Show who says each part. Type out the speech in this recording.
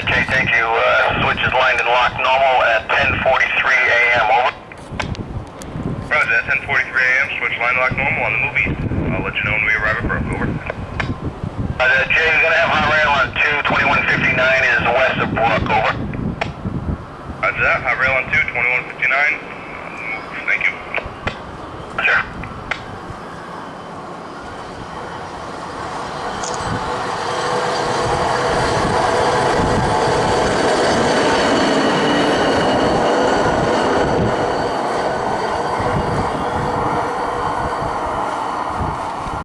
Speaker 1: Uh, Jay, thank you. Uh, switch is lined and locked normal at 10:43 a.m. Over.
Speaker 2: Roger, at 10:43 a.m. Switch line locked normal on the move east. I'll let you know when we arrive at Brook. Over.
Speaker 1: Uh, Jay, we're gonna have hot rail on 2 2159 is west of Brook. Over.
Speaker 2: Roger that. Hot rail on 2 2159